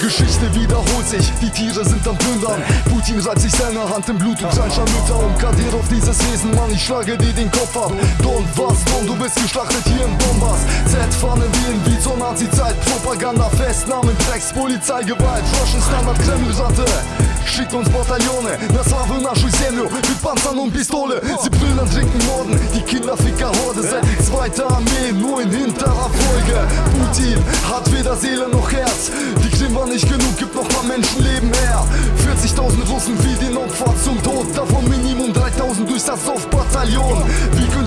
Geschichte wiederholt sich, die Tiere sind am Plündern. Putin reibt sich seine Hand im Blut und seiner Mütter Und Kadir auf dieses Wesen, Mann, ich schlage dir den Kopf ab. Don, was, Don, du bist geschlachtet hier im Bombas Z-Fahnen wählen wie zur Nazi-Zeit. Propaganda, Festnahmen, Drecks, Polizei, Gewalt Russian Standard, Kreml-Ratte Schickt uns Bataillone, na Slawe, нашу землю Mit Panzern und Pistole Sie brüllen, trinken, morden Die Kinderficker-Horde Seid die zweite Armee, nur in hinterer Folge Putin hat weder Seele noch Herz Die Krim war nicht genug, gibt noch mal Menschenleben her 40.000 Russen wie den Opfer zum Tod Davon Minimum 3.000 durch das Soft-Bataillon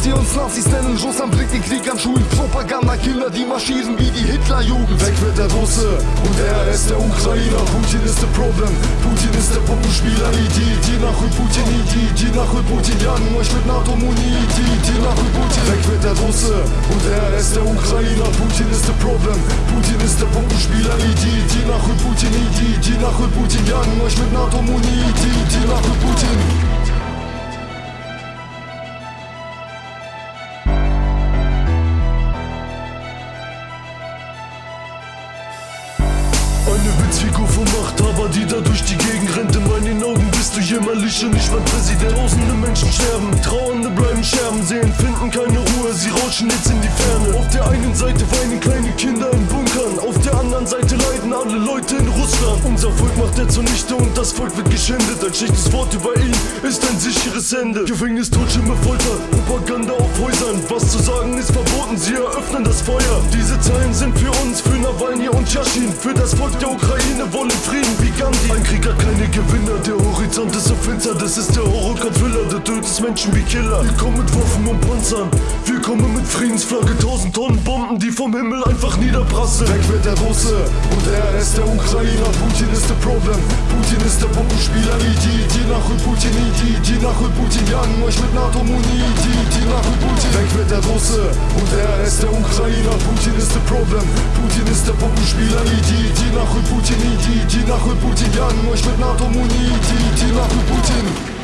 24. uns Nazis Russland blickt den Krieg an Schulen. Propaganda-Kinder, die marschieren wie die Hitlerjugend. Weg wird der Russe und er ist der Ukrainer. Putin ist der problem, Putin ist der Puppenspieler. Idi, die nach Putin, Idi, die nach Putin. Jagen euch mit NATO-Muni, Idi, die nach Putin. Weg wird der Russe und er ist der Ukrainer. Putin ist the problem, Putin ist der Puppenspieler. Idi, die nach Putin, Idi, die nach Putin. Jagen euch mit NATO-Muni, Idi, die nach Putin. Witzfigur vom Machthaber, die da durch die Gegend rennt. In meinen Augen bist du jämmerlich und ich mein Präsident Tausende Menschen sterben, Trauernde bleiben Scherben. Sehen, finden keine Ruhe, sie rauschen jetzt in die Ferne. Auf der einen Seite weinen kleine Kinder in Bunkern Auf der anderen Seite leiden alle Leute in Russland. Unser Volk macht er zunichte und das Volk wird geschändet. Ein schlechtes Wort über ihn ist ein sicheres Ende. Gefängnis, Totschirme, Folter, Propaganda auf Häusern. Was zu sagen ist verboten, sie eröffnen das Feuer. Diese Zeilen sind für uns, für Nawalny und Yashin. Für das Volk der Ukraine wollen Frieden wie Gandhi. Ein Krieg hat keine Gewinner, der Horizont ist so finster. Das ist der Horrorgott-Thriller, der tötet Menschen wie Killer. Wir kommen mit Waffen und Panzern. Wir kommen mit Friedensflagge, tausend Tonnen Bomben, die vom Himmel einfach niederprasseln. Weg wird der Russe und er ist der Ukrainer. Putin ist der Problem. Putin ist der Bombenspieler. Die, die nachholt Putin, die, die nachholt Putin. Jagen euch mit NATO-Muni. Die, die nachholt Putin. Weg wird der Russe und er ist der Ukrainer. Putin problem. Putin jest pokuszpila idzie, idzie na chuj Putin, idzie, idzie na chuj Putin. Ja nie na to mu nie idzie, idzie na chuj Putin.